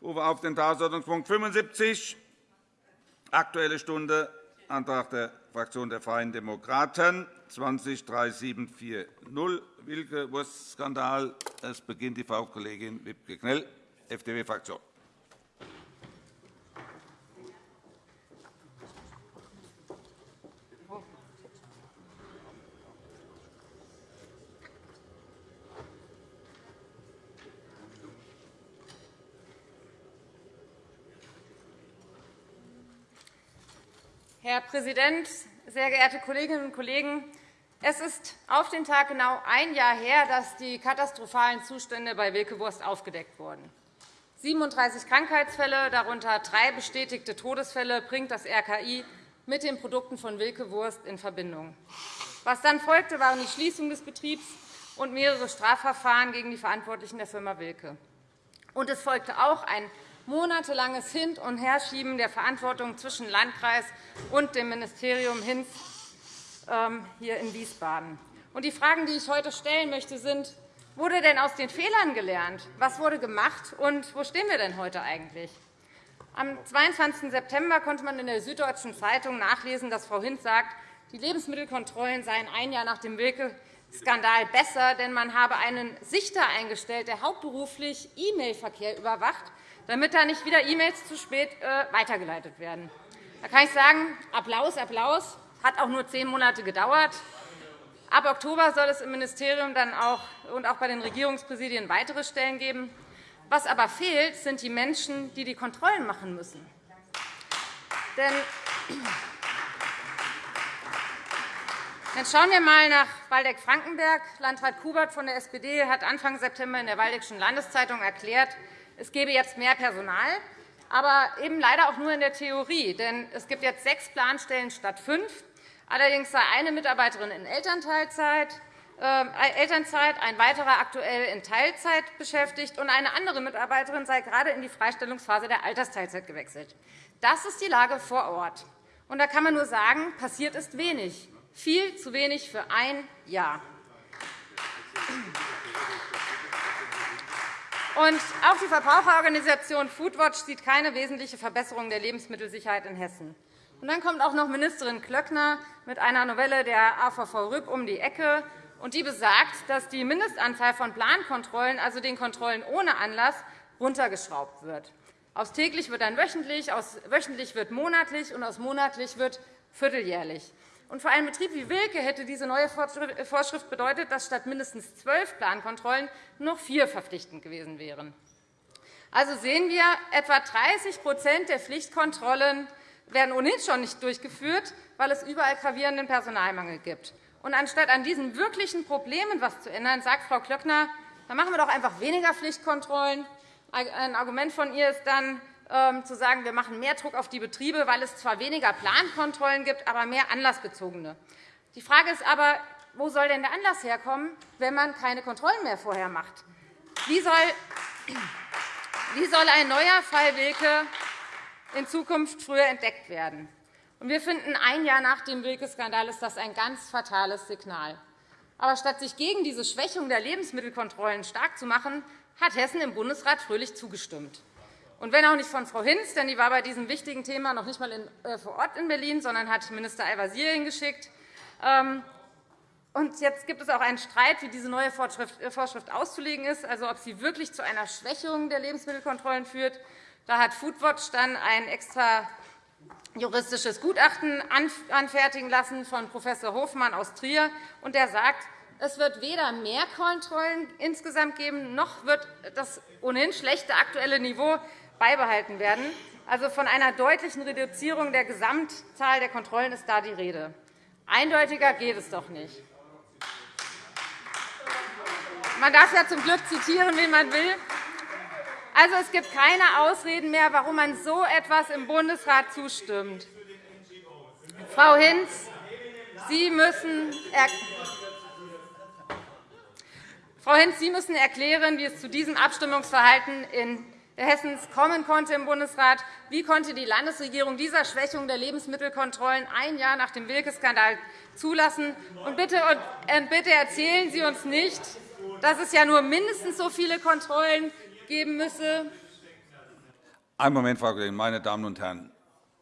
Ich rufe auf den Tagesordnungspunkt 75, Aktuelle Stunde, Antrag der Fraktion der Freien Demokraten, 203740, Wilke-Wurst-Skandal. Es beginnt die Frau Kollegin Wibke-Knell, FDP-Fraktion. Herr Präsident, sehr geehrte Kolleginnen und Kollegen! Es ist auf den Tag genau ein Jahr her, dass die katastrophalen Zustände bei Wilke Wurst aufgedeckt wurden. 37 Krankheitsfälle, darunter drei bestätigte Todesfälle, bringt das RKI mit den Produkten von Wilke Wurst in Verbindung. Was dann folgte, waren die Schließung des Betriebs und mehrere Strafverfahren gegen die Verantwortlichen der Firma Wilke. Und es folgte auch ein monatelanges Hin- und Herschieben der Verantwortung zwischen Landkreis und dem Ministerium Hinz ähm, hier in Wiesbaden. Die Fragen, die ich heute stellen möchte, sind, wurde denn aus den Fehlern gelernt? Was wurde gemacht, und wo stehen wir denn heute eigentlich? Am 22. September konnte man in der Süddeutschen Zeitung nachlesen, dass Frau Hinz sagt, die Lebensmittelkontrollen seien ein Jahr nach dem Wilke-Skandal besser, denn man habe einen Sichter eingestellt, der hauptberuflich E-Mail-Verkehr überwacht damit da nicht wieder E-Mails zu spät äh, weitergeleitet werden. Da kann ich sagen, Applaus, Applaus. Hat auch nur zehn Monate gedauert. Ab Oktober soll es im Ministerium dann auch und auch bei den Regierungspräsidien weitere Stellen geben. Was aber fehlt, sind die Menschen, die die Kontrollen machen müssen. Denn dann schauen wir einmal nach Waldeck-Frankenberg. Landrat Kubert von der SPD hat Anfang September in der Waldeckschen Landeszeitung erklärt, es gebe jetzt mehr Personal, aber eben leider auch nur in der Theorie. Denn es gibt jetzt sechs Planstellen statt fünf. Allerdings sei eine Mitarbeiterin in Elternteilzeit, äh, Elternzeit, ein weiterer aktuell in Teilzeit beschäftigt, und eine andere Mitarbeiterin sei gerade in die Freistellungsphase der Altersteilzeit gewechselt. Das ist die Lage vor Ort. Und da kann man nur sagen, passiert ist wenig, viel zu wenig für ein Jahr. Und auch die Verbraucherorganisation Foodwatch sieht keine wesentliche Verbesserung der Lebensmittelsicherheit in Hessen. Und dann kommt auch noch Ministerin Klöckner mit einer Novelle der AVV RÜB um die Ecke. Und die besagt, dass die Mindestanzahl von Plankontrollen, also den Kontrollen ohne Anlass, runtergeschraubt wird. Aus täglich wird dann wöchentlich, aus wöchentlich wird monatlich, und aus monatlich wird vierteljährlich. Und für einen Betrieb wie Wilke hätte diese neue Vorschrift bedeutet, dass statt mindestens zwölf Plankontrollen noch vier verpflichtend gewesen wären. Also sehen wir, etwa 30% der Pflichtkontrollen werden ohnehin schon nicht durchgeführt, weil es überall gravierenden Personalmangel gibt. Und anstatt an diesen wirklichen Problemen etwas zu ändern, sagt Frau Klöckner, dann machen wir doch einfach weniger Pflichtkontrollen. Ein Argument von ihr ist dann, zu sagen, wir machen mehr Druck auf die Betriebe, weil es zwar weniger Plankontrollen gibt, aber mehr anlassbezogene. Die Frage ist aber, wo soll denn der Anlass herkommen, wenn man keine Kontrollen mehr vorher macht? Wie soll, wie soll ein neuer Fall Wilke in Zukunft früher entdeckt werden? Wir finden, ein Jahr nach dem Wilke-Skandal ist das ein ganz fatales Signal. Aber statt sich gegen diese Schwächung der Lebensmittelkontrollen stark zu machen, hat Hessen im Bundesrat fröhlich zugestimmt. Und wenn auch nicht von Frau Hinz, denn die war bei diesem wichtigen Thema noch nicht einmal äh, vor Ort in Berlin, sondern hat Minister Al-Wazir hingeschickt. Ähm, und jetzt gibt es auch einen Streit, wie diese neue äh, Vorschrift auszulegen ist, also ob sie wirklich zu einer Schwächung der Lebensmittelkontrollen führt. Da hat Foodwatch dann ein extra juristisches Gutachten anfertigen lassen von Prof. Hofmann aus Trier. Und der sagt, es wird weder mehr Kontrollen insgesamt geben, noch wird das ohnehin schlechte aktuelle Niveau beibehalten werden. Also von einer deutlichen Reduzierung der Gesamtzahl der Kontrollen ist da die Rede. Eindeutiger geht es doch nicht. Man darf ja zum Glück zitieren, wen man will. Also, es gibt keine Ausreden mehr, warum man so etwas im Bundesrat zustimmt. Frau Hinz, Sie müssen Frau Hinz, Sie müssen erklären, wie es zu diesem Abstimmungsverhalten in Hessens kommen konnte im Bundesrat. Wie konnte die Landesregierung dieser Schwächung der Lebensmittelkontrollen ein Jahr nach dem Wilke-Skandal zulassen? Und bitte, und bitte erzählen Sie uns nicht, dass es ja nur mindestens so viele Kontrollen geben müsse, Einen Moment, Frau Kollegin, meine Damen und Herren.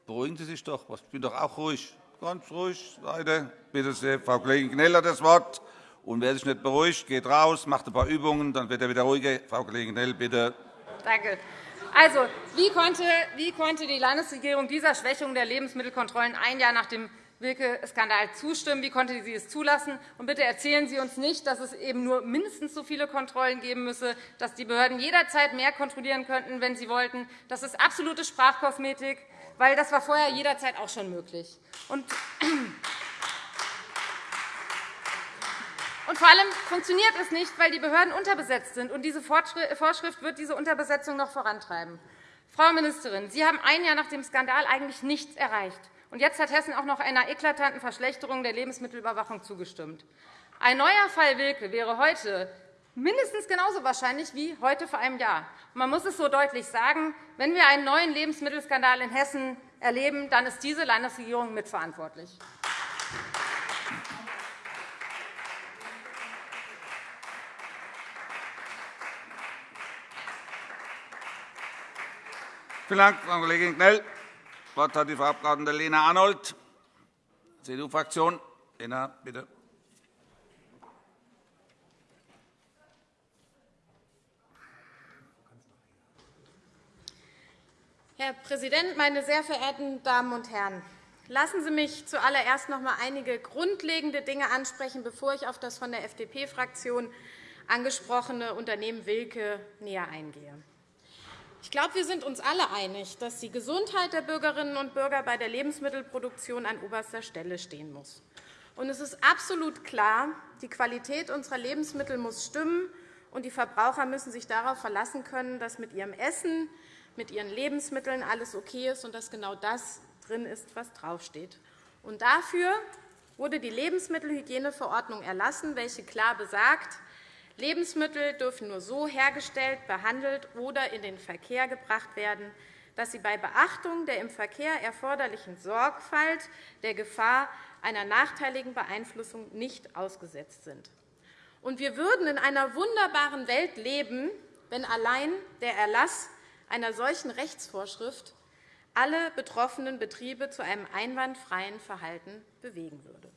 Beruhigen Sie sich doch. Ich bin doch auch ruhig. Ganz ruhig. Seite. Bitte sehr, Frau Kollegin Knell hat das Wort. Und wer sich nicht beruhigt, geht raus, macht ein paar Übungen, dann wird er wieder ruhiger. Frau Kollegin Knell, bitte. Danke. Also, wie konnte, wie konnte die Landesregierung dieser Schwächung der Lebensmittelkontrollen ein Jahr nach dem Wilke-Skandal zustimmen? Wie konnte sie es zulassen? Und bitte erzählen Sie uns nicht, dass es eben nur mindestens so viele Kontrollen geben müsse, dass die Behörden jederzeit mehr kontrollieren könnten, wenn sie wollten. Das ist absolute Sprachkosmetik, weil das war vorher jederzeit auch schon möglich. Und und vor allem funktioniert es nicht, weil die Behörden unterbesetzt sind. Und diese Vorschrift wird diese Unterbesetzung noch vorantreiben. Frau Ministerin, Sie haben ein Jahr nach dem Skandal eigentlich nichts erreicht. Und jetzt hat Hessen auch noch einer eklatanten Verschlechterung der Lebensmittelüberwachung zugestimmt. Ein neuer Fall Wilke wäre heute mindestens genauso wahrscheinlich wie heute vor einem Jahr. Man muss es so deutlich sagen, wenn wir einen neuen Lebensmittelskandal in Hessen erleben, dann ist diese Landesregierung mitverantwortlich. Vielen Dank, Frau Kollegin Knell. Das Wort hat die Frau Abg. Lena Arnold, CDU-Fraktion. Lena, bitte. Herr Präsident, meine sehr verehrten Damen und Herren! Lassen Sie mich zuallererst noch einmal einige grundlegende Dinge ansprechen, bevor ich auf das von der FDP-Fraktion angesprochene Unternehmen Wilke näher eingehe. Ich glaube, wir sind uns alle einig, dass die Gesundheit der Bürgerinnen und Bürger bei der Lebensmittelproduktion an oberster Stelle stehen muss. Und es ist absolut klar, die Qualität unserer Lebensmittel muss stimmen, und die Verbraucher müssen sich darauf verlassen können, dass mit ihrem Essen, mit ihren Lebensmitteln alles okay ist und dass genau das drin ist, was draufsteht. Und dafür wurde die Lebensmittelhygieneverordnung erlassen, welche klar besagt, Lebensmittel dürfen nur so hergestellt, behandelt oder in den Verkehr gebracht werden, dass sie bei Beachtung der im Verkehr erforderlichen Sorgfalt der Gefahr einer nachteiligen Beeinflussung nicht ausgesetzt sind. Und wir würden in einer wunderbaren Welt leben, wenn allein der Erlass einer solchen Rechtsvorschrift alle betroffenen Betriebe zu einem einwandfreien Verhalten bewegen würde.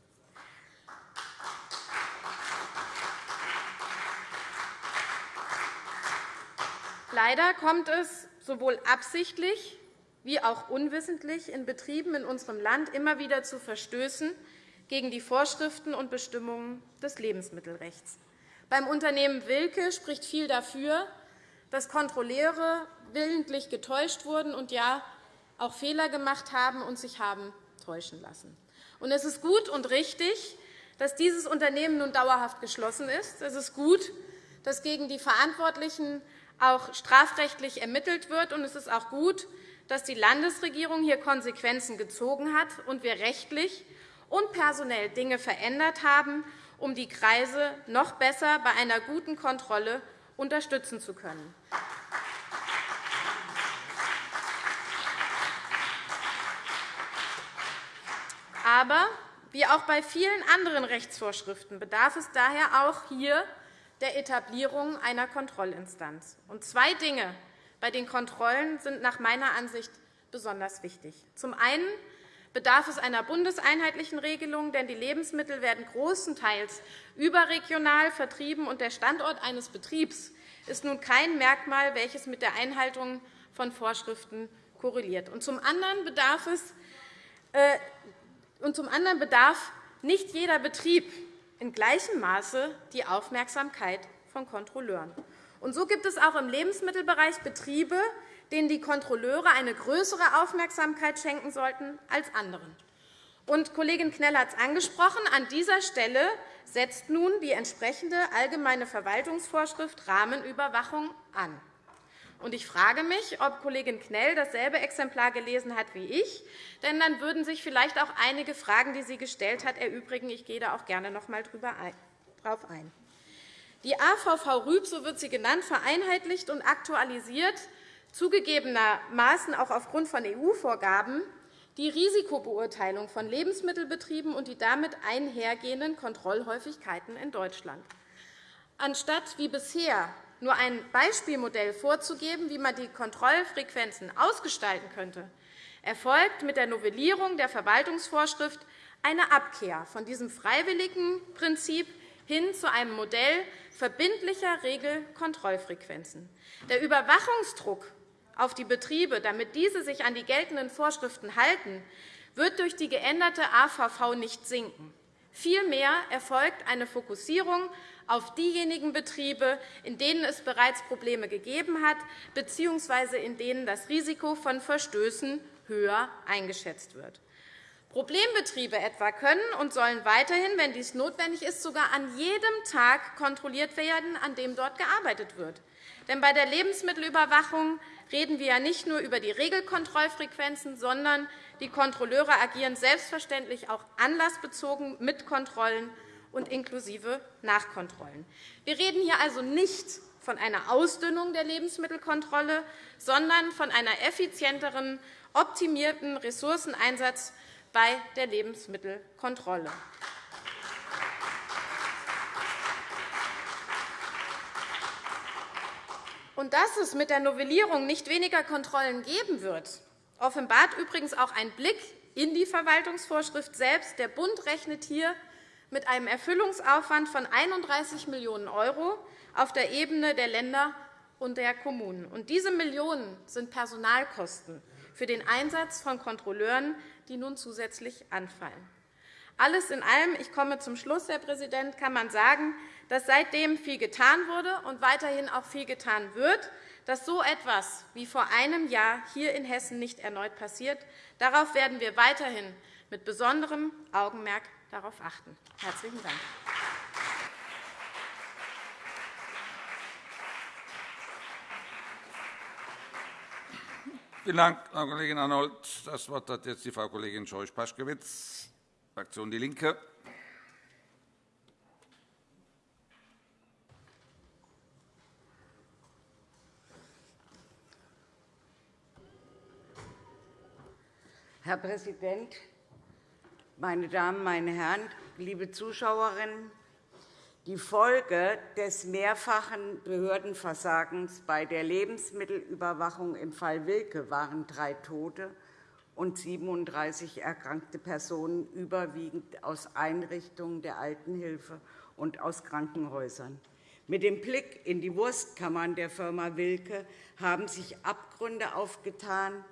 Leider kommt es sowohl absichtlich wie auch unwissentlich in Betrieben in unserem Land immer wieder zu Verstößen gegen die Vorschriften und Bestimmungen des Lebensmittelrechts. Beim Unternehmen Wilke spricht viel dafür, dass Kontrolleure willentlich getäuscht wurden und ja auch Fehler gemacht haben und sich haben täuschen lassen. Es ist gut und richtig, dass dieses Unternehmen nun dauerhaft geschlossen ist. Es ist gut, dass gegen die Verantwortlichen auch strafrechtlich ermittelt wird. Und es ist auch gut, dass die Landesregierung hier Konsequenzen gezogen hat und wir rechtlich und personell Dinge verändert haben, um die Kreise noch besser bei einer guten Kontrolle unterstützen zu können. Aber wie auch bei vielen anderen Rechtsvorschriften bedarf es daher auch hier der Etablierung einer Kontrollinstanz. Und zwei Dinge bei den Kontrollen sind nach meiner Ansicht besonders wichtig. Zum einen bedarf es einer bundeseinheitlichen Regelung, denn die Lebensmittel werden großenteils überregional vertrieben, und der Standort eines Betriebs ist nun kein Merkmal, welches mit der Einhaltung von Vorschriften korreliert. Und zum anderen bedarf es äh, und zum anderen bedarf nicht jeder Betrieb in gleichem Maße die Aufmerksamkeit von Kontrolleuren. Und so gibt es auch im Lebensmittelbereich Betriebe, denen die Kontrolleure eine größere Aufmerksamkeit schenken sollten als anderen. Und Kollegin Knell hat es angesprochen. An dieser Stelle setzt nun die entsprechende Allgemeine Verwaltungsvorschrift Rahmenüberwachung an. Und ich frage mich, ob Kollegin Knell dasselbe Exemplar gelesen hat wie ich. Denn dann würden sich vielleicht auch einige Fragen, die sie gestellt hat, erübrigen. Ich gehe da auch gerne noch einmal darauf ein. Die AVV Rüb, so wird sie genannt, vereinheitlicht und aktualisiert zugegebenermaßen auch aufgrund von EU-Vorgaben die Risikobeurteilung von Lebensmittelbetrieben und die damit einhergehenden Kontrollhäufigkeiten in Deutschland. Anstatt wie bisher nur ein Beispielmodell vorzugeben, wie man die Kontrollfrequenzen ausgestalten könnte, erfolgt mit der Novellierung der Verwaltungsvorschrift eine Abkehr von diesem freiwilligen Prinzip hin zu einem Modell verbindlicher Regelkontrollfrequenzen. Der Überwachungsdruck auf die Betriebe, damit diese sich an die geltenden Vorschriften halten, wird durch die geänderte AVV nicht sinken. Vielmehr erfolgt eine Fokussierung auf diejenigen Betriebe, in denen es bereits Probleme gegeben hat bzw. in denen das Risiko von Verstößen höher eingeschätzt wird. Problembetriebe etwa können und sollen weiterhin, wenn dies notwendig ist, sogar an jedem Tag kontrolliert werden, an dem dort gearbeitet wird. Denn bei der Lebensmittelüberwachung reden wir ja nicht nur über die Regelkontrollfrequenzen, sondern die Kontrolleure agieren selbstverständlich auch anlassbezogen mit Kontrollen und inklusive Nachkontrollen. Wir reden hier also nicht von einer Ausdünnung der Lebensmittelkontrolle, sondern von einem effizienteren, optimierten Ressourceneinsatz bei der Lebensmittelkontrolle. Und dass es mit der Novellierung nicht weniger Kontrollen geben wird, offenbart übrigens auch ein Blick in die Verwaltungsvorschrift selbst. Der Bund rechnet hier mit einem Erfüllungsaufwand von 31 Millionen € auf der Ebene der Länder und der Kommunen. Und diese Millionen sind Personalkosten für den Einsatz von Kontrolleuren, die nun zusätzlich anfallen. Alles in allem, ich komme zum Schluss, Herr Präsident, kann man sagen, dass seitdem viel getan wurde und weiterhin auch viel getan wird, dass so etwas wie vor einem Jahr hier in Hessen nicht erneut passiert. Darauf werden wir weiterhin mit besonderem Augenmerk darauf achten. – Herzlichen Dank. Vielen Dank, Frau Kollegin Arnold. Das Wort hat jetzt die Frau Kollegin Scheuch-Paschkewitz, Fraktion DIE LINKE. Herr Präsident, meine Damen, meine Herren, liebe Zuschauerinnen! Die Folge des mehrfachen Behördenversagens bei der Lebensmittelüberwachung im Fall Wilke waren drei Tote und 37 erkrankte Personen, überwiegend aus Einrichtungen der Altenhilfe und aus Krankenhäusern. Mit dem Blick in die Wurstkammern der Firma Wilke haben sich Abgründe aufgetan,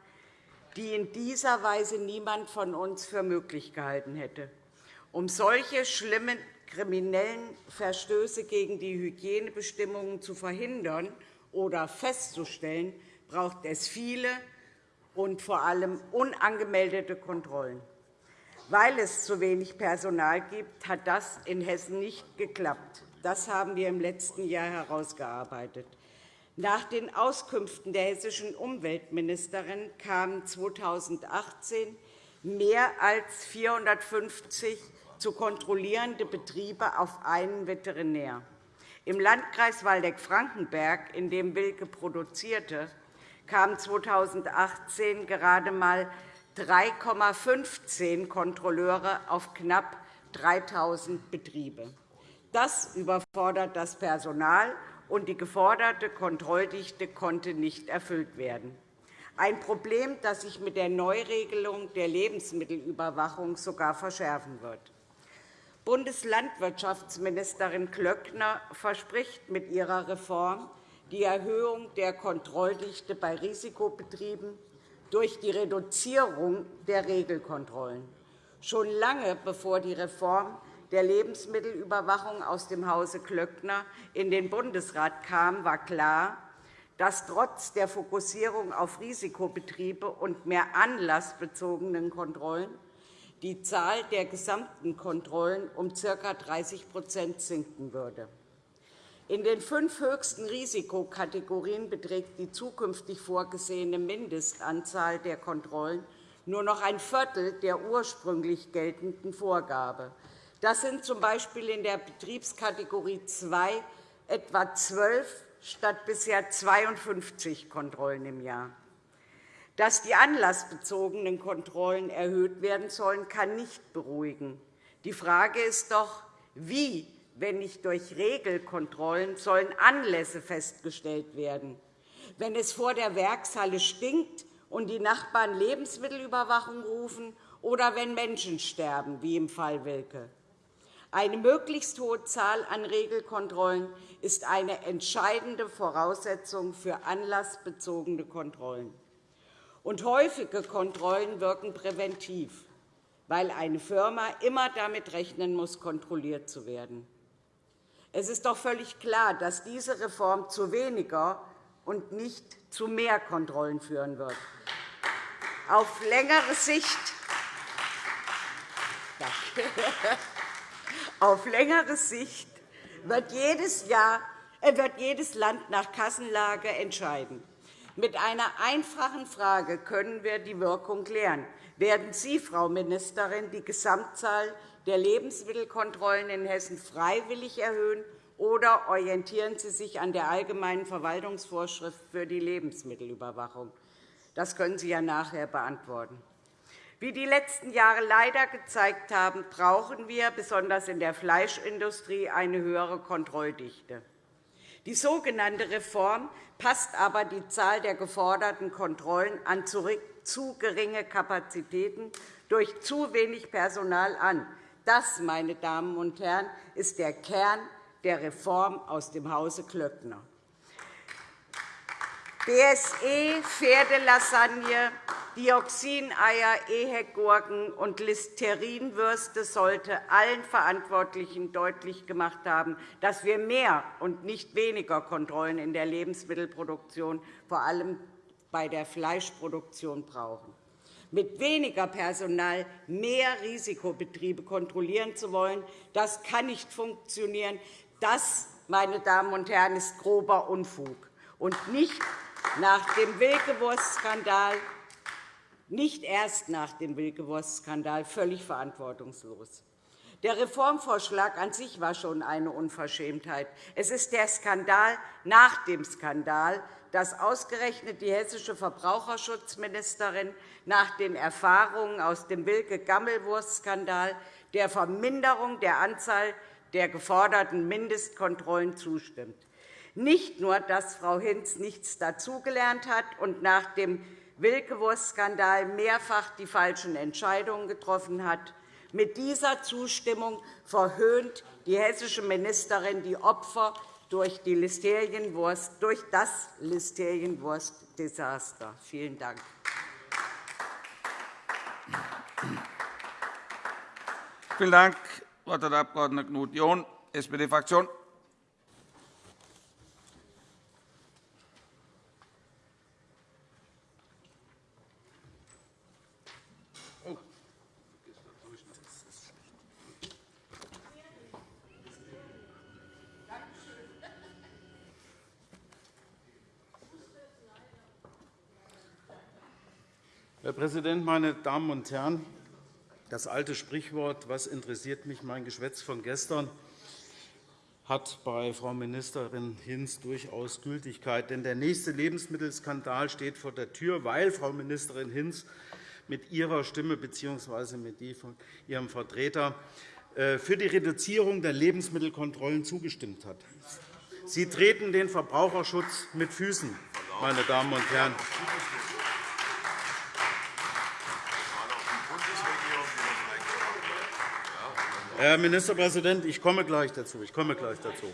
die in dieser Weise niemand von uns für möglich gehalten hätte. Um solche schlimmen kriminellen Verstöße gegen die Hygienebestimmungen zu verhindern oder festzustellen, braucht es viele und vor allem unangemeldete Kontrollen. Weil es zu wenig Personal gibt, hat das in Hessen nicht geklappt. Das haben wir im letzten Jahr herausgearbeitet. Nach den Auskünften der hessischen Umweltministerin kamen 2018 mehr als 450 zu kontrollierende Betriebe auf einen Veterinär. Im Landkreis Waldeck-Frankenberg, in dem Wilke produzierte, kamen 2018 gerade einmal 3,15 Kontrolleure auf knapp 3.000 Betriebe. Das überfordert das Personal, und die geforderte Kontrolldichte konnte nicht erfüllt werden. Ein Problem, das sich mit der Neuregelung der Lebensmittelüberwachung sogar verschärfen wird. Bundeslandwirtschaftsministerin Klöckner verspricht mit ihrer Reform die Erhöhung der Kontrolldichte bei Risikobetrieben durch die Reduzierung der Regelkontrollen. Schon lange bevor die Reform der Lebensmittelüberwachung aus dem Hause Klöckner in den Bundesrat kam, war klar, dass trotz der Fokussierung auf Risikobetriebe und mehr anlassbezogenen Kontrollen die Zahl der gesamten Kontrollen um ca. 30% sinken würde. In den fünf höchsten Risikokategorien beträgt die zukünftig vorgesehene Mindestanzahl der Kontrollen nur noch ein Viertel der ursprünglich geltenden Vorgabe. Das sind z. B. in der Betriebskategorie 2 etwa 12 statt bisher 52 Kontrollen im Jahr. Dass die anlassbezogenen Kontrollen erhöht werden sollen, kann nicht beruhigen. Die Frage ist doch, wie wenn nicht durch Regelkontrollen, sollen Anlässe festgestellt werden. Wenn es vor der Werkshalle stinkt und die Nachbarn Lebensmittelüberwachung rufen, oder wenn Menschen sterben, wie im Fall Wilke. Eine möglichst hohe Zahl an Regelkontrollen ist eine entscheidende Voraussetzung für anlassbezogene Kontrollen. Und häufige Kontrollen wirken präventiv, weil eine Firma immer damit rechnen muss, kontrolliert zu werden. Es ist doch völlig klar, dass diese Reform zu weniger und nicht zu mehr Kontrollen führen wird. Auf längere Sicht Auf längere Sicht wird jedes, Jahr, äh, wird jedes Land nach Kassenlage entscheiden. Mit einer einfachen Frage können wir die Wirkung klären. Werden Sie, Frau Ministerin, die Gesamtzahl der Lebensmittelkontrollen in Hessen freiwillig erhöhen, oder orientieren Sie sich an der Allgemeinen Verwaltungsvorschrift für die Lebensmittelüberwachung? Das können Sie ja nachher beantworten. Wie die letzten Jahre leider gezeigt haben, brauchen wir besonders in der Fleischindustrie eine höhere Kontrolldichte. Die sogenannte Reform passt aber die Zahl der geforderten Kontrollen an zu geringe Kapazitäten durch zu wenig Personal an. Das, meine Damen und Herren, ist der Kern der Reform aus dem Hause Klöckner. BSE, Pferdelasagne, Dioxineier, Ehegurken und Listerinwürste sollte allen Verantwortlichen deutlich gemacht haben, dass wir mehr und nicht weniger Kontrollen in der Lebensmittelproduktion, vor allem bei der Fleischproduktion, brauchen. Mit weniger Personal mehr Risikobetriebe kontrollieren zu wollen, das kann nicht funktionieren. Das, meine Damen und Herren, ist grober Unfug und nicht nach dem Wilkewurst-Skandal nicht erst nach dem Wilkewurst-Skandal völlig verantwortungslos. Der Reformvorschlag an sich war schon eine Unverschämtheit. Es ist der Skandal nach dem Skandal, dass ausgerechnet die hessische Verbraucherschutzministerin nach den Erfahrungen aus dem Wilke-Gammelwurst-Skandal der Verminderung der Anzahl der geforderten Mindestkontrollen zustimmt. Nicht nur, dass Frau Hinz nichts dazugelernt hat und nach dem Wilkewurst-Skandal mehrfach die falschen Entscheidungen getroffen hat. Mit dieser Zustimmung verhöhnt die hessische Ministerin die Opfer durch, die Listerienwurst, durch das Listerienwurst-Desaster. Vielen Dank. Vielen Dank. Der Abg. Knut John, SPD-Fraktion. Herr Präsident, meine Damen und Herren! Das alte Sprichwort, was interessiert mich mein Geschwätz von gestern, hat bei Frau Ministerin Hinz durchaus Gültigkeit. Denn der nächste Lebensmittelskandal steht vor der Tür, weil Frau Ministerin Hinz mit ihrer Stimme bzw. mit die von ihrem Vertreter äh, für die Reduzierung der Lebensmittelkontrollen zugestimmt hat. Sie treten den Verbraucherschutz mit Füßen, meine Damen und Herren. Herr Ministerpräsident, ich komme gleich dazu. Ich komme gleich dazu.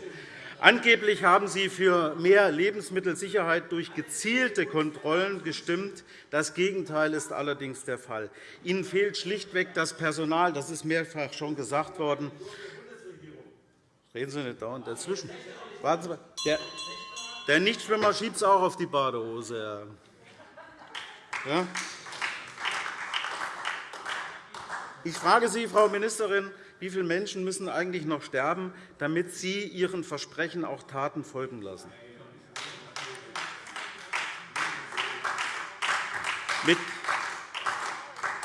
Angeblich haben Sie für mehr Lebensmittelsicherheit durch gezielte Kontrollen gestimmt. Das Gegenteil ist allerdings der Fall. Ihnen fehlt schlichtweg das Personal. Das ist mehrfach schon gesagt worden. Reden Sie nicht dauernd dazwischen. Warten Sie. Der, der Nichtschwimmer schiebt es auch auf die Badehose. Ja? Ich frage Sie, Frau Ministerin, wie viele Menschen müssen eigentlich noch sterben, damit Sie Ihren Versprechen auch Taten folgen lassen?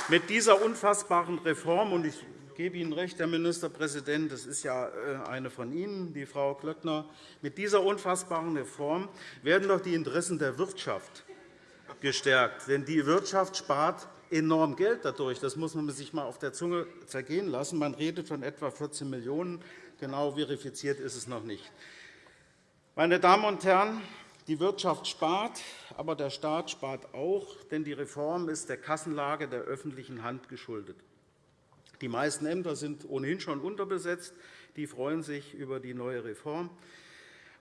Mit dieser unfassbaren Reform, und ich gebe Ihnen recht, Herr Ministerpräsident, das ist ja äh, eine von Ihnen, die Frau Klöckner, mit dieser unfassbaren Reform werden doch die Interessen der Wirtschaft gestärkt. Denn die Wirtschaft spart enorm Geld dadurch. Das muss man sich einmal auf der Zunge zergehen lassen. Man redet von etwa 14 Millionen € Genau verifiziert ist es noch nicht. Meine Damen und Herren, die Wirtschaft spart, aber der Staat spart auch, denn die Reform ist der Kassenlage der öffentlichen Hand geschuldet. Die meisten Ämter sind ohnehin schon unterbesetzt. Die freuen sich über die neue Reform.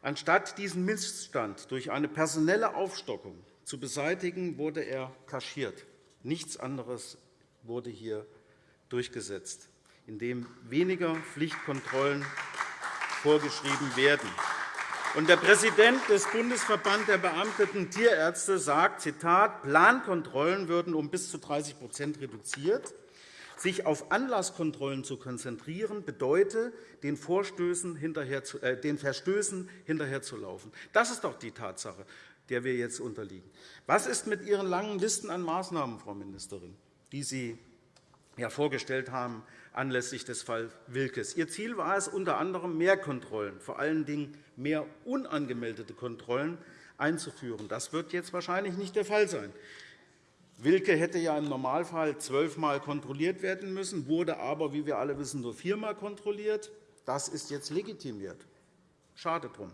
Anstatt diesen Missstand durch eine personelle Aufstockung zu beseitigen, wurde er kaschiert. Nichts anderes wurde hier durchgesetzt, indem weniger Pflichtkontrollen vorgeschrieben werden. Der Präsident des Bundesverbands der beamteten Tierärzte sagt, Zitat, Plankontrollen würden um bis zu 30% reduziert. Sich auf Anlasskontrollen zu konzentrieren, bedeutet, den, Vorstößen hinterher zu, äh, den Verstößen hinterherzulaufen. Das ist doch die Tatsache, der wir jetzt unterliegen. Was ist mit Ihren langen Listen an Maßnahmen, Frau Ministerin, die Sie ja vorgestellt haben anlässlich des Falls Wilkes? Ihr Ziel war es, unter anderem mehr Kontrollen, vor allen Dingen mehr unangemeldete Kontrollen einzuführen. Das wird jetzt wahrscheinlich nicht der Fall sein. Wilke hätte ja im Normalfall zwölfmal kontrolliert werden müssen, wurde aber, wie wir alle wissen, nur viermal kontrolliert. Das ist jetzt legitimiert. Schade drum.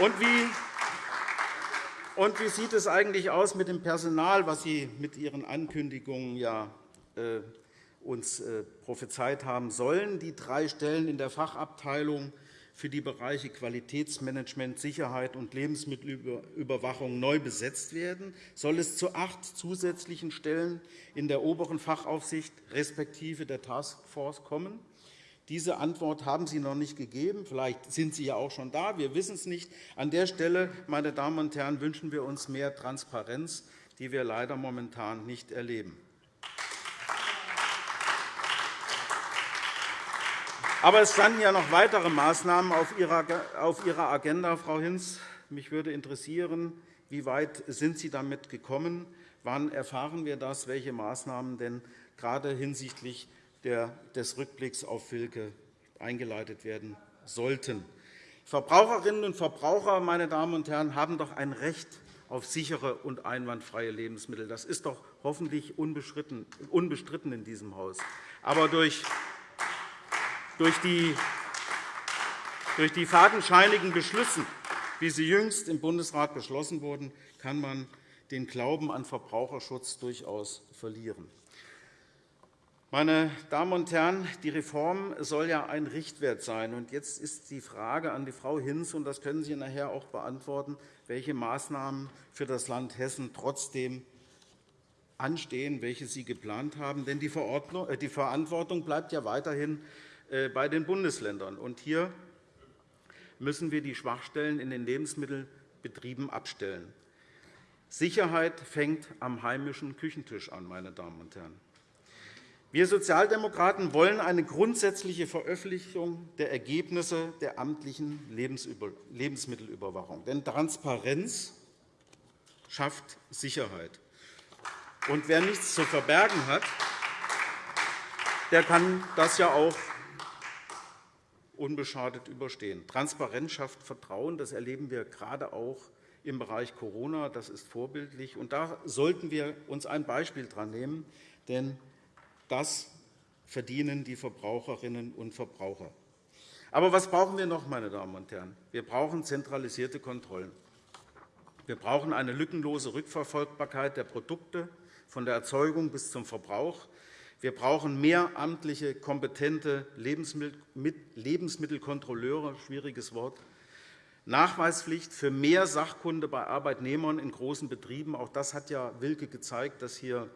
Und wie, und wie sieht es eigentlich aus mit dem Personal, was Sie mit Ihren Ankündigungen ja, äh, uns äh, prophezeit haben sollen? Die drei Stellen in der Fachabteilung für die Bereiche Qualitätsmanagement, Sicherheit und Lebensmittelüberwachung neu besetzt werden, soll es zu acht zusätzlichen Stellen in der oberen Fachaufsicht respektive der Taskforce kommen. Diese Antwort haben Sie noch nicht gegeben. Vielleicht sind Sie ja auch schon da. Wir wissen es nicht. An der Stelle, meine Damen und Herren, wünschen wir uns mehr Transparenz, die wir leider momentan nicht erleben. Aber es standen ja noch weitere Maßnahmen auf Ihrer Agenda, Frau Hinz. Mich würde interessieren, wie weit sind Sie damit gekommen? Wann erfahren wir das, welche Maßnahmen denn gerade hinsichtlich des Rückblicks auf Wilke eingeleitet werden sollten? Verbraucherinnen und Verbraucher, meine Damen und Herren, haben doch ein Recht auf sichere und einwandfreie Lebensmittel. Das ist doch hoffentlich unbestritten in diesem Haus. Aber durch die fadenscheinigen Beschlüsse, wie sie jüngst im Bundesrat beschlossen wurden, kann man den Glauben an Verbraucherschutz durchaus verlieren. Meine Damen und Herren, die Reform soll ja ein Richtwert sein. Jetzt ist die Frage an die Frau Hinz, und das können Sie nachher auch beantworten, welche Maßnahmen für das Land Hessen trotzdem anstehen, welche Sie geplant haben. Denn die äh, Verantwortung bleibt ja weiterhin äh, bei den Bundesländern. Und hier müssen wir die Schwachstellen in den Lebensmittelbetrieben abstellen. Sicherheit fängt am heimischen Küchentisch an. Meine Damen und Herren. Wir Sozialdemokraten wollen eine grundsätzliche Veröffentlichung der Ergebnisse der amtlichen Lebensmittelüberwachung. Denn Transparenz schafft Sicherheit. Und wer nichts zu verbergen hat, der kann das ja auch unbeschadet überstehen. Transparenz schafft Vertrauen. Das erleben wir gerade auch im Bereich Corona. Das ist vorbildlich. Und da sollten wir uns ein Beispiel dran nehmen, denn das verdienen die Verbraucherinnen und Verbraucher. Aber was brauchen wir noch, meine Damen und Herren? Wir brauchen zentralisierte Kontrollen. Wir brauchen eine lückenlose Rückverfolgbarkeit der Produkte von der Erzeugung bis zum Verbrauch. Wir brauchen mehr amtliche, kompetente Lebensmittelkontrolleure, schwieriges Wort, Nachweispflicht für mehr Sachkunde bei Arbeitnehmern in großen Betrieben. Auch das hat ja Wilke gezeigt, dass hier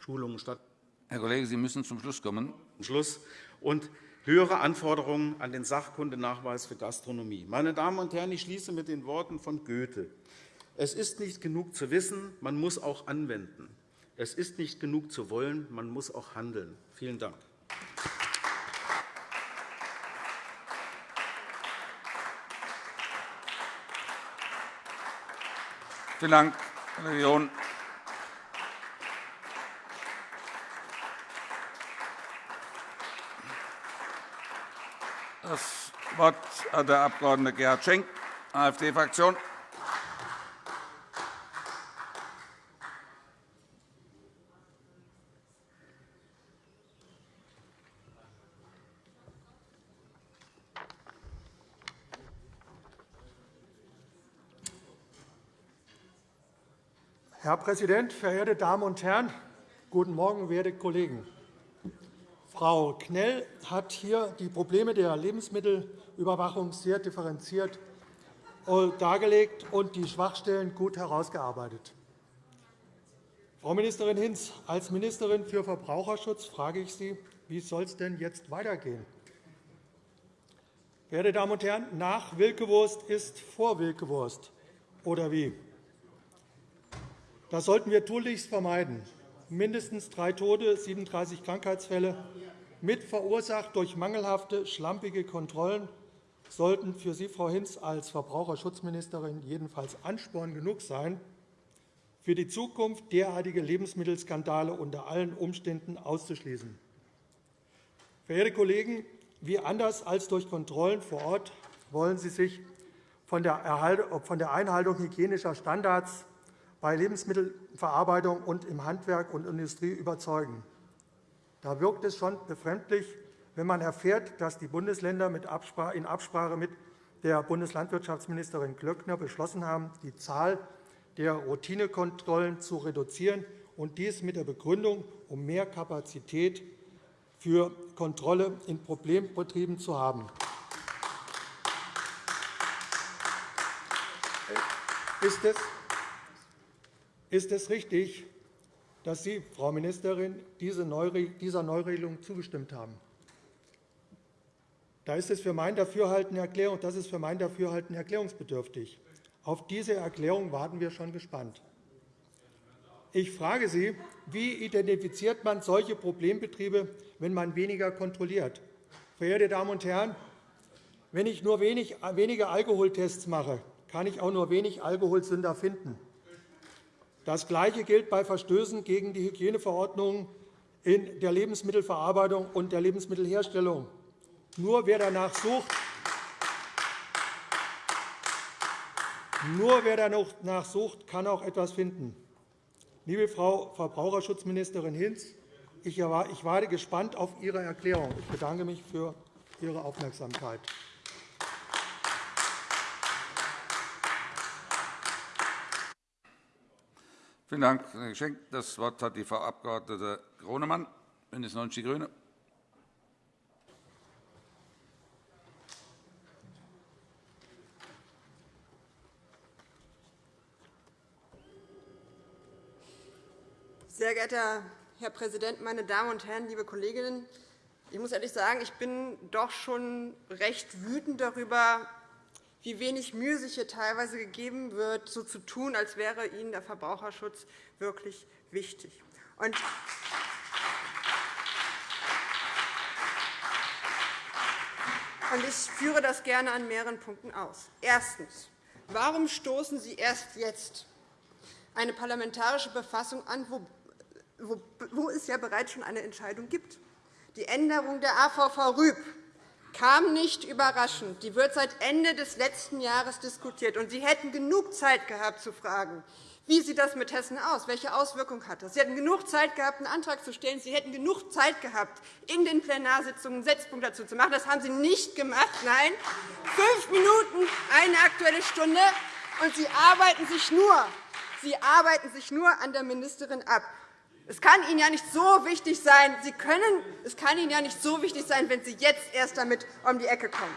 Schulungen stattfinden. Herr Kollege, Sie müssen zum Schluss kommen. Schluss. Und höhere Anforderungen an den Sachkundenachweis für Gastronomie. Meine Damen und Herren, ich schließe mit den Worten von Goethe. Es ist nicht genug zu wissen, man muss auch anwenden. Es ist nicht genug zu wollen, man muss auch handeln. Vielen Dank. Vielen Dank, Herr Region. Das Wort hat der Abg. Gerhard Schenk, AfD-Fraktion. Herr Präsident, verehrte Damen und Herren! Guten Morgen, werte Kollegen! Frau Knell hat hier die Probleme der Lebensmittelüberwachung sehr differenziert äh, dargelegt und die Schwachstellen gut herausgearbeitet. Frau Ministerin Hinz, als Ministerin für Verbraucherschutz frage ich Sie, wie soll es denn jetzt weitergehen? Verehrte Damen und Herren, nach Wilkewurst ist vor Wilkewurst, oder wie? Das sollten wir tunlichst vermeiden. Mindestens drei Tote, 37 Krankheitsfälle, mit verursacht durch mangelhafte, schlampige Kontrollen, sollten für Sie, Frau Hinz, als Verbraucherschutzministerin jedenfalls Ansporn genug sein, für die Zukunft derartige Lebensmittelskandale unter allen Umständen auszuschließen. Verehrte Kollegen, wie anders als durch Kontrollen vor Ort wollen Sie sich von der Einhaltung hygienischer Standards bei Lebensmittelverarbeitung und im Handwerk und Industrie überzeugen. Da wirkt es schon befremdlich, wenn man erfährt, dass die Bundesländer in Absprache mit der Bundeslandwirtschaftsministerin Glöckner beschlossen haben, die Zahl der Routinekontrollen zu reduzieren, und dies mit der Begründung, um mehr Kapazität für Kontrolle in Problembetrieben zu haben. Ist es richtig, dass Sie, Frau Ministerin, dieser Neuregelung zugestimmt haben? Das ist für mein Dafürhalten erklärungsbedürftig. Auf diese Erklärung warten wir schon gespannt. Ich frage Sie, wie identifiziert man solche Problembetriebe, wenn man weniger kontrolliert? Verehrte Damen und Herren, wenn ich nur wenig, wenige Alkoholtests mache, kann ich auch nur wenig Alkoholsünder finden. Das Gleiche gilt bei Verstößen gegen die Hygieneverordnungen in der Lebensmittelverarbeitung und der Lebensmittelherstellung. Nur wer danach sucht, nur wer danach sucht, kann auch etwas finden. Liebe Frau Verbraucherschutzministerin Hinz, ich warte gespannt auf Ihre Erklärung. Ich bedanke mich für Ihre Aufmerksamkeit. Vielen Dank, Herr Geschenk. Das Wort hat die Frau Abg. Gronemann, BÜNDNIS 90 die GRÜNEN. Sehr geehrter Herr Präsident, meine Damen und Herren, liebe Kolleginnen! Ich muss ehrlich sagen, ich bin doch schon recht wütend darüber, wie wenig Mühe sich hier teilweise gegeben wird, so zu tun, als wäre Ihnen der Verbraucherschutz wirklich wichtig. Und ich führe das gerne an mehreren Punkten aus. Erstens. Warum stoßen Sie erst jetzt eine parlamentarische Befassung an, wo es ja bereits schon eine Entscheidung gibt. Die Änderung der AVV Rüb kam nicht überraschend. Die wird seit Ende des letzten Jahres diskutiert. Und Sie hätten genug Zeit gehabt, zu fragen, wie sieht das mit Hessen aus? Welche Auswirkungen hat das? Sie hätten genug Zeit gehabt, einen Antrag zu stellen. Sie hätten genug Zeit gehabt, in den Plenarsitzungen einen Setzpunkt dazu zu machen. Das haben Sie nicht gemacht. Nein, fünf Minuten, eine Aktuelle Stunde, und Sie arbeiten sich nur, Sie arbeiten sich nur an der Ministerin ab. Es kann Ihnen ja nicht so wichtig sein, Sie können, es kann Ihnen ja nicht so wichtig sein, wenn Sie jetzt erst damit um die Ecke kommen.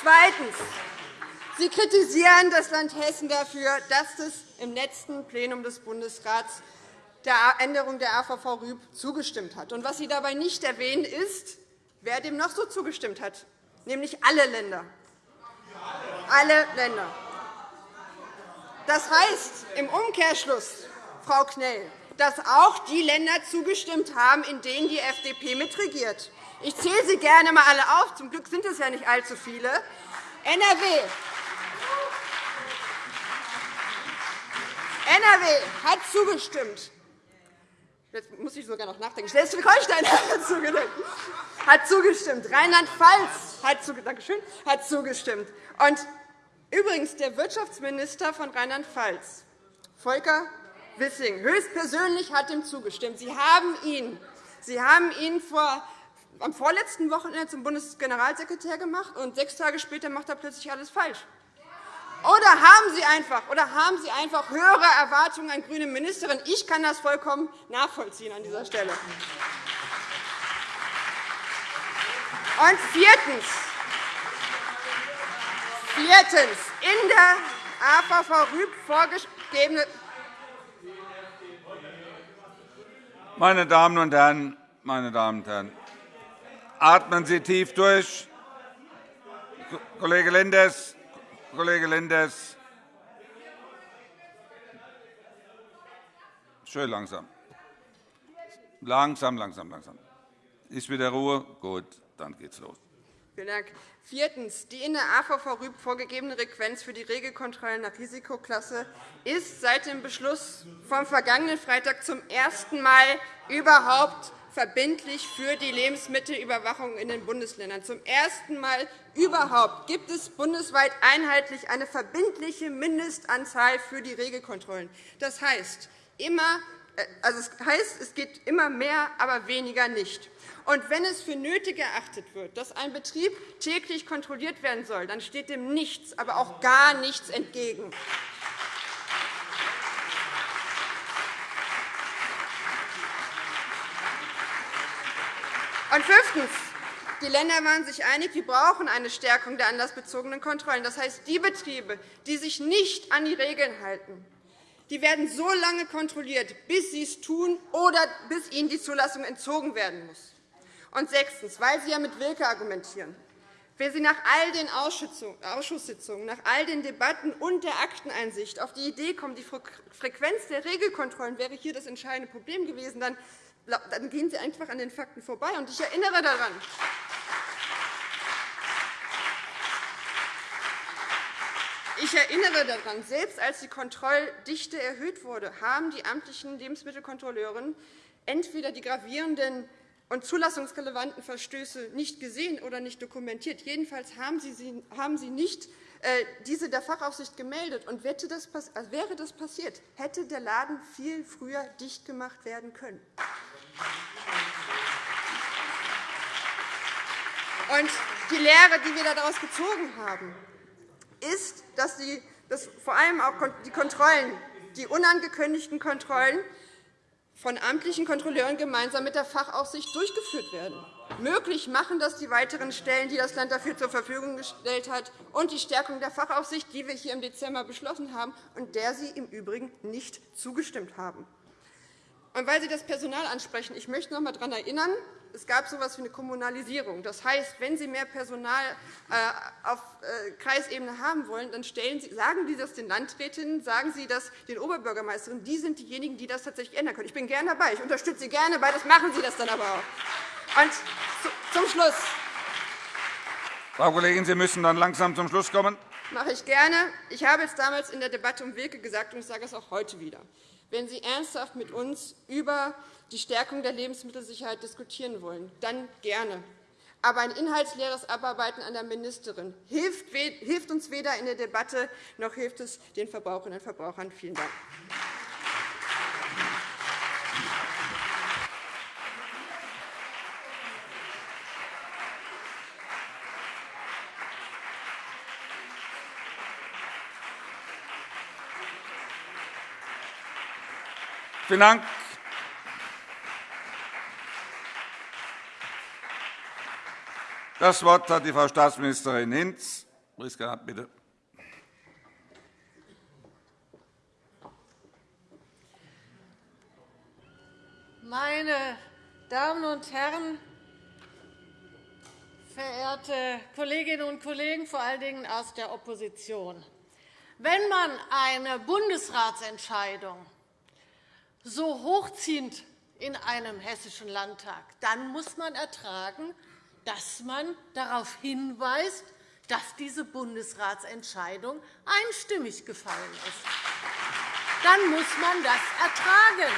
Zweitens. Sie kritisieren das Land Hessen dafür, dass es im letzten Plenum des Bundesrats der Änderung der AVV Rüb zugestimmt hat. was Sie dabei nicht erwähnen, ist, wer dem noch so zugestimmt hat, nämlich alle Länder. Alle Länder. Das heißt im Umkehrschluss, Frau Knell, dass auch die Länder zugestimmt haben, in denen die FDP mitregiert. Ich zähle sie gerne einmal alle auf. Zum Glück sind es ja nicht allzu viele. NRW, NRW hat zugestimmt. Jetzt muss ich sogar noch nachdenken. Schleswig-Holstein hat zugestimmt. Rheinland-Pfalz hat zugestimmt. Und Übrigens, der Wirtschaftsminister von Rheinland-Pfalz, Volker Wissing, höchstpersönlich hat ihm zugestimmt. Sie haben ihn, Sie haben ihn vor am vorletzten Wochenende zum Bundesgeneralsekretär gemacht, und sechs Tage später macht er plötzlich alles falsch. Oder haben Sie einfach, oder haben Sie einfach höhere Erwartungen an grüne Ministerin? Ich kann das vollkommen nachvollziehen an dieser Stelle. Und viertens, viertens in der AVV Rüb vorgegebene Meine Damen und Herren, meine Damen und Herren, atmen Sie tief durch. Kollege Lenders, Kollege Lenders, schön langsam. Langsam, langsam, langsam. Ist wieder Ruhe? Gut, dann geht's los. Vielen Dank. Viertens. Die in der AVV Rüb vorgegebene Frequenz für die Regelkontrollen nach Risikoklasse ist seit dem Beschluss vom vergangenen Freitag zum ersten Mal überhaupt verbindlich für die Lebensmittelüberwachung in den Bundesländern. Zum ersten Mal überhaupt gibt es bundesweit einheitlich eine verbindliche Mindestanzahl für die Regelkontrollen. Das heißt, immer, also es heißt, es geht immer mehr, aber weniger nicht. Und wenn es für nötig erachtet wird, dass ein Betrieb täglich kontrolliert werden soll, dann steht dem nichts, aber auch gar nichts entgegen. Und fünftens. Die Länder waren sich einig, wir brauchen eine Stärkung der anlassbezogenen Kontrollen. Das heißt, die Betriebe, die sich nicht an die Regeln halten, die werden so lange kontrolliert, bis sie es tun oder bis ihnen die Zulassung entzogen werden muss. Und sechstens, weil Sie ja mit Wilke argumentieren. Wer Sie nach all den Ausschusssitzungen, nach all den Debatten und der Akteneinsicht auf die Idee kommt, die Frequenz der Regelkontrollen wäre hier das entscheidende Problem gewesen, dann, gehen Sie einfach an den Fakten vorbei. Und ich erinnere daran, Ich erinnere daran, selbst als die Kontrolldichte erhöht wurde, haben die amtlichen Lebensmittelkontrolleure entweder die gravierenden und zulassungsrelevanten Verstöße nicht gesehen oder nicht dokumentiert. Jedenfalls haben Sie nicht äh, diese der Fachaufsicht gemeldet. Und wäre das passiert, hätte der Laden viel früher dicht gemacht werden können. Und die Lehre, die wir daraus gezogen haben, ist, dass, die, dass vor allem auch die Kontrollen, die unangekündigten Kontrollen von amtlichen Kontrolleuren gemeinsam mit der Fachaufsicht durchgeführt werden. Möglich machen das die weiteren Stellen, die das Land dafür zur Verfügung gestellt hat, und die Stärkung der Fachaufsicht, die wir hier im Dezember beschlossen haben und der Sie im Übrigen nicht zugestimmt haben. Und weil Sie das Personal ansprechen, ich möchte noch einmal daran erinnern, es gab so etwas wie eine Kommunalisierung. Das heißt, wenn Sie mehr Personal äh, auf äh, Kreisebene haben wollen, dann Sie, sagen Sie das den Landrätinnen, sagen Sie das den Oberbürgermeisterinnen. Die sind diejenigen, die das tatsächlich ändern können. Ich bin gerne dabei. Ich unterstütze Sie gerne dabei. Das machen Sie das dann aber auch. Und zum Schluss. Frau Kollegin, Sie müssen dann langsam zum Schluss kommen. Das mache ich gerne. Ich habe es damals in der Debatte um Wilke gesagt, und ich sage es auch heute wieder. Wenn Sie ernsthaft mit uns über die Stärkung der Lebensmittelsicherheit diskutieren wollen, dann gerne. Aber ein inhaltsleeres Abarbeiten an der Ministerin hilft uns weder in der Debatte, noch hilft es den Verbraucherinnen und Verbrauchern. Vielen Dank. Vielen Dank. Das Wort hat die Frau Staatsministerin Hinz. Priska, bitte. Meine Damen und Herren, verehrte Kolleginnen und Kollegen, vor allen Dingen aus der Opposition! Wenn man eine Bundesratsentscheidung so hochziehend in einem Hessischen Landtag, dann muss man ertragen, dass man darauf hinweist, dass diese Bundesratsentscheidung einstimmig gefallen ist. Dann muss man das ertragen.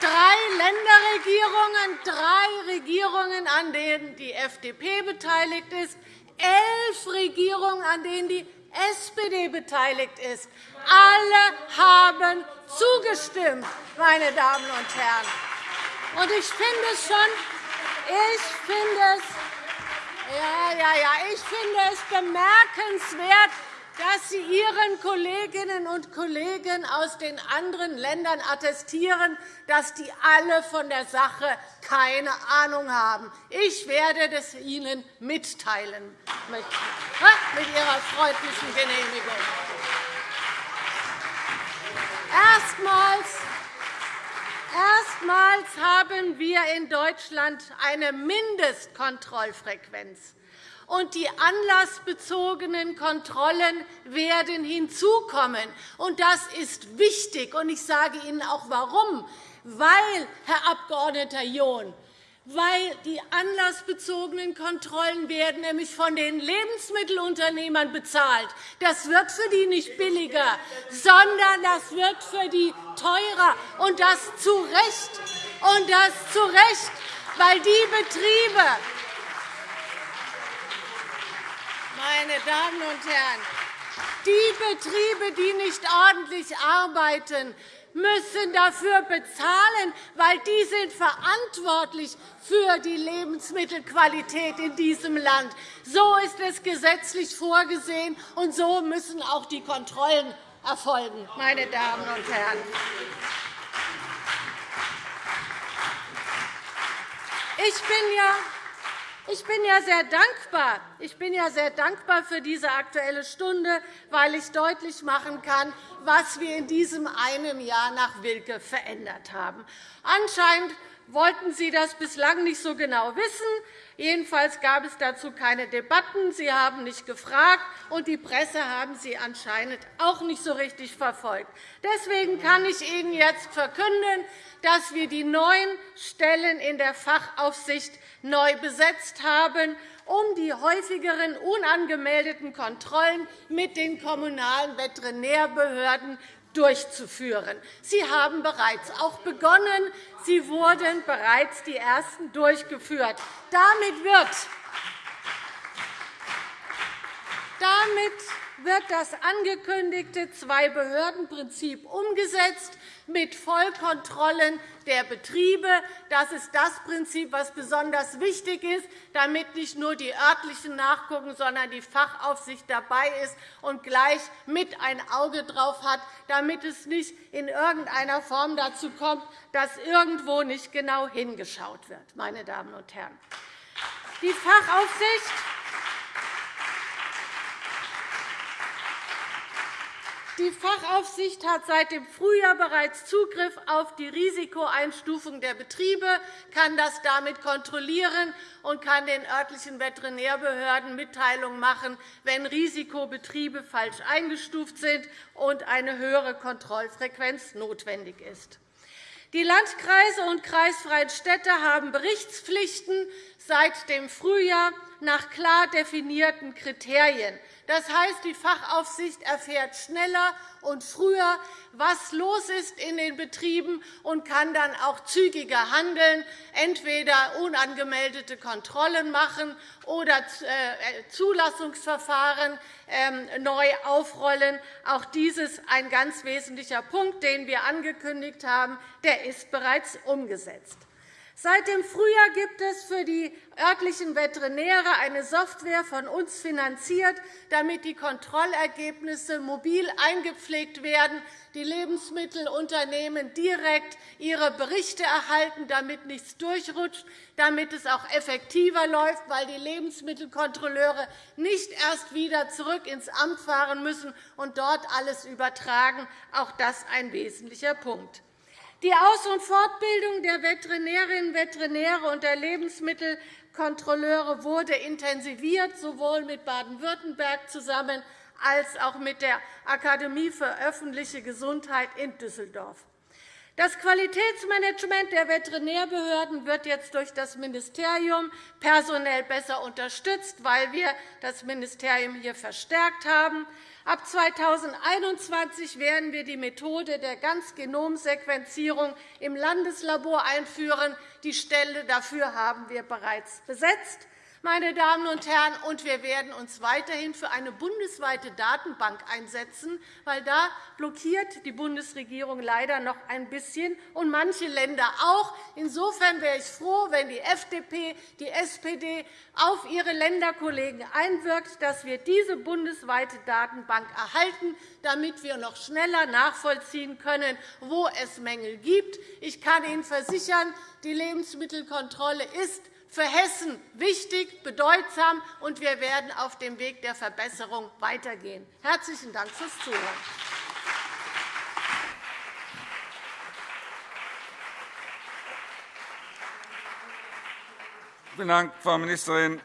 Drei Länderregierungen, drei Regierungen, an denen die FDP beteiligt ist, elf Regierungen, an denen die SPD beteiligt ist. Alle haben zugestimmt, meine Damen und Herren. Und ich finde es schon, ich finde es, ja, ja, ja, ich finde es bemerkenswert, dass Sie Ihren Kolleginnen und Kollegen aus den anderen Ländern attestieren, dass die alle von der Sache keine Ahnung haben. Ich werde das Ihnen mitteilen mit Ihrer freundlichen Genehmigung. Erstmals Erstmals haben wir in Deutschland eine Mindestkontrollfrequenz und die anlassbezogenen Kontrollen werden hinzukommen. Und das ist wichtig. Und ich sage Ihnen auch warum. Weil, Herr Abg. John, weil die anlassbezogenen Kontrollen werden nämlich von den Lebensmittelunternehmern bezahlt. Das wird für die nicht billiger, sondern das wird für die teurer, und das zu Recht. Und das zu Recht, weil die Betriebe, meine Damen und Herren, die Betriebe, die nicht ordentlich arbeiten, müssen dafür bezahlen, weil die sind verantwortlich für die Lebensmittelqualität in diesem Land. So ist es gesetzlich vorgesehen, und so müssen auch die Kontrollen erfolgen, meine Damen und Herren. Ich bin ja ich bin ja sehr dankbar. Ich bin ja sehr dankbar für diese Aktuelle Stunde, weil ich deutlich machen kann, was wir in diesem einen Jahr nach Wilke verändert haben. Anscheinend wollten Sie das bislang nicht so genau wissen. Jedenfalls gab es dazu keine Debatten. Sie haben nicht gefragt, und die Presse haben Sie anscheinend auch nicht so richtig verfolgt. Deswegen kann ich Ihnen jetzt verkünden, dass wir die neun Stellen in der Fachaufsicht neu besetzt haben, um die häufigeren unangemeldeten Kontrollen mit den kommunalen Veterinärbehörden durchzuführen. Sie haben bereits auch begonnen. Sie wurden bereits die ersten durchgeführt. Damit wird, damit wird das angekündigte Zwei-Behörden-Prinzip umgesetzt mit Vollkontrollen der Betriebe. Das ist das Prinzip, das besonders wichtig ist, damit nicht nur die örtlichen nachgucken, sondern die Fachaufsicht dabei ist und gleich mit ein Auge drauf hat, damit es nicht in irgendeiner Form dazu kommt, dass irgendwo nicht genau hingeschaut wird. Meine Damen und Herren. Die Fachaufsicht Die Fachaufsicht hat seit dem Frühjahr bereits Zugriff auf die Risikoeinstufung der Betriebe, kann das damit kontrollieren und kann den örtlichen Veterinärbehörden Mitteilungen machen, wenn Risikobetriebe falsch eingestuft sind und eine höhere Kontrollfrequenz notwendig ist. Die Landkreise und kreisfreien Städte haben Berichtspflichten seit dem Frühjahr nach klar definierten Kriterien. Das heißt, die Fachaufsicht erfährt schneller und früher, was los ist in den Betrieben und kann dann auch zügiger handeln, entweder unangemeldete Kontrollen machen oder äh, Zulassungsverfahren ähm, neu aufrollen. Auch dies ist ein ganz wesentlicher Punkt, den wir angekündigt haben. Der ist bereits umgesetzt. Seit dem Frühjahr gibt es für die örtlichen Veterinäre eine Software von uns finanziert, damit die Kontrollergebnisse mobil eingepflegt werden, die Lebensmittelunternehmen direkt ihre Berichte erhalten, damit nichts durchrutscht, damit es auch effektiver läuft, weil die Lebensmittelkontrolleure nicht erst wieder zurück ins Amt fahren müssen und dort alles übertragen. Auch das ist ein wesentlicher Punkt. Die Aus- und Fortbildung der Veterinärinnen und Veterinäre und der Lebensmittelkontrolleure wurde intensiviert, sowohl mit Baden-Württemberg zusammen als auch mit der Akademie für öffentliche Gesundheit in Düsseldorf. Das Qualitätsmanagement der Veterinärbehörden wird jetzt durch das Ministerium personell besser unterstützt, weil wir das Ministerium hier verstärkt haben. Ab 2021 werden wir die Methode der Ganzgenomsequenzierung im Landeslabor einführen. Die Stelle dafür haben wir bereits besetzt. Meine Damen und Herren, und wir werden uns weiterhin für eine bundesweite Datenbank einsetzen, weil da blockiert die Bundesregierung leider noch ein bisschen und manche Länder auch. Insofern wäre ich froh, wenn die FDP, die SPD auf ihre Länderkollegen einwirkt, dass wir diese bundesweite Datenbank erhalten, damit wir noch schneller nachvollziehen können, wo es Mängel gibt. Ich kann Ihnen versichern, die Lebensmittelkontrolle ist für Hessen wichtig, bedeutsam, und wir werden auf dem Weg der Verbesserung weitergehen. – Herzlichen Dank fürs Zuhören. Vielen Dank, Frau Ministerin.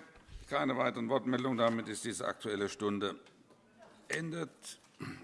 Keine weiteren Wortmeldungen. Damit ist diese Aktuelle Stunde endet.